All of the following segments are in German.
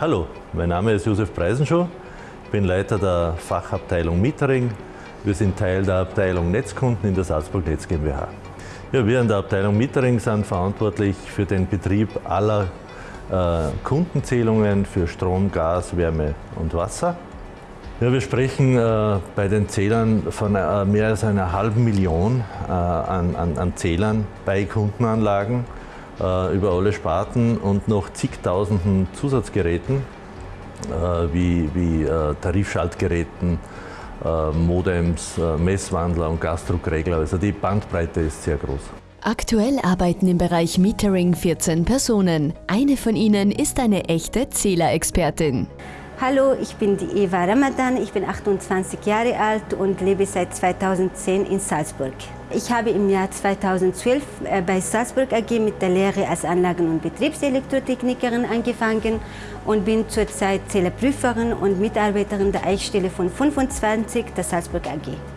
Hallo, mein Name ist Josef Preisenschuh, ich bin Leiter der Fachabteilung Metering. Wir sind Teil der Abteilung Netzkunden in der Salzburg Netz GmbH. Ja, wir in der Abteilung Metering sind verantwortlich für den Betrieb aller äh, Kundenzählungen für Strom, Gas, Wärme und Wasser. Ja, wir sprechen äh, bei den Zählern von äh, mehr als einer halben Million äh, an, an, an, Zählern bei Kundenanlagen über alle Sparten und noch zigtausenden Zusatzgeräten äh, wie, wie äh, Tarifschaltgeräten, Modems, Messwandler und Gasdruckregler. Also die Bandbreite ist sehr groß. Aktuell arbeiten im Bereich Metering 14 Personen. Eine von ihnen ist eine echte Zählerexpertin. Hallo, ich bin die Eva Ramadan, ich bin 28 Jahre alt und lebe seit 2010 in Salzburg. Ich habe im Jahr 2012 äh, bei Salzburg AG mit der Lehre als Anlagen- und Betriebselektrotechnikerin angefangen und bin zurzeit Zählerprüferin und Mitarbeiterin der Eichstelle von 25 der Salzburg AG.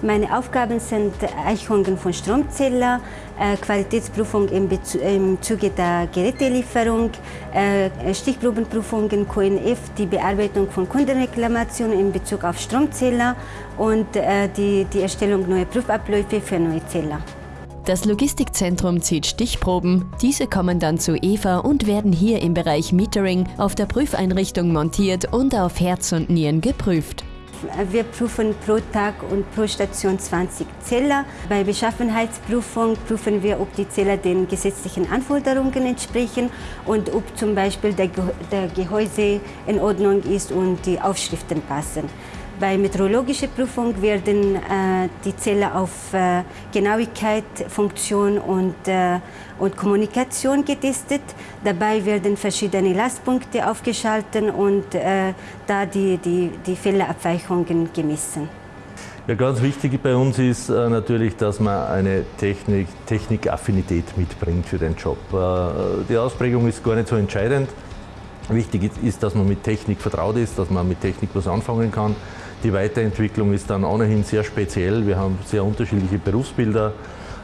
Meine Aufgaben sind Eichungen von Stromzähler, äh, Qualitätsprüfung im, im Zuge der Gerätelieferung, äh, Stichprobenprüfungen QNF, die Bearbeitung von Kundenreklamationen in Bezug auf Stromzähler und äh, die, die Erstellung neuer Prüfabläufe für neue Zähler. Das Logistikzentrum zieht Stichproben. Diese kommen dann zu Eva und werden hier im Bereich Metering auf der Prüfeinrichtung montiert und auf Herz und Nieren geprüft. Wir prüfen pro Tag und pro Station 20 Zähler. Bei Beschaffenheitsprüfung prüfen wir, ob die Zähler den gesetzlichen Anforderungen entsprechen und ob zum Beispiel der Gehäuse in Ordnung ist und die Aufschriften passen. Bei meteorologischer Prüfung werden äh, die Zähler auf äh, Genauigkeit, Funktion und, äh, und Kommunikation getestet. Dabei werden verschiedene Lastpunkte aufgeschaltet und äh, da die, die, die Fehlerabweichungen gemessen. Ja, ganz wichtig bei uns ist äh, natürlich, dass man eine Technik, Technikaffinität mitbringt für den Job. Äh, die Ausprägung ist gar nicht so entscheidend. Wichtig ist, dass man mit Technik vertraut ist, dass man mit Technik was anfangen kann. Die Weiterentwicklung ist dann ohnehin sehr speziell. Wir haben sehr unterschiedliche Berufsbilder.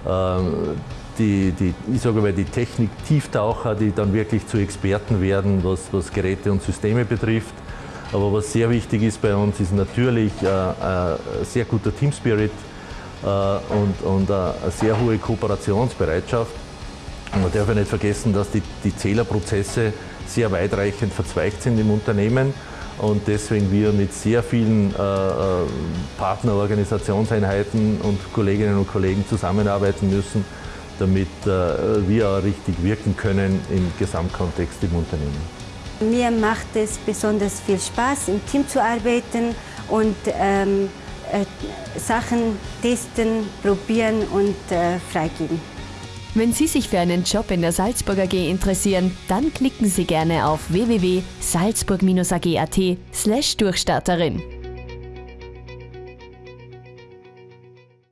Ähm, die, die, ich sage mal, die Technik-Tieftaucher, die dann wirklich zu Experten werden, was, was Geräte und Systeme betrifft. Aber was sehr wichtig ist bei uns, ist natürlich äh, ein sehr guter Teamspirit äh, und, und eine sehr hohe Kooperationsbereitschaft. Man darf ja nicht vergessen, dass die, die Zählerprozesse sehr weitreichend verzweigt sind im Unternehmen und deswegen wir mit sehr vielen äh, äh, Partnerorganisationseinheiten und Kolleginnen und Kollegen zusammenarbeiten müssen, damit äh, wir auch richtig wirken können im Gesamtkontext im Unternehmen. Mir macht es besonders viel Spaß, im Team zu arbeiten und ähm, äh, Sachen testen, probieren und äh, freigeben. Wenn Sie sich für einen Job in der Salzburg AG interessieren, dann klicken Sie gerne auf www.salzburg-ag.at slash Durchstarterin.